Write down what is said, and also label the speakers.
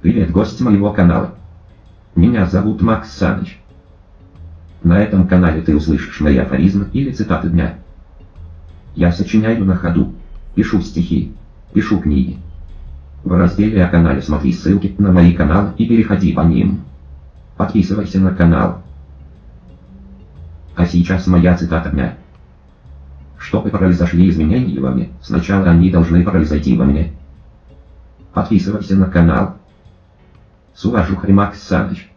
Speaker 1: Привет, гость моего канала. Меня зовут Макс Саныч. На этом канале ты услышишь мои афоризмы или цитаты дня. Я сочиняю на ходу, пишу стихи, пишу книги. В разделе о канале смотри ссылки на мои каналы и переходи по ним. Подписывайся на канал. А сейчас моя цитата дня. Чтобы произошли изменения во мне, сначала они должны произойти во мне. Подписывайся на канал. С уважухой Макс Саныч.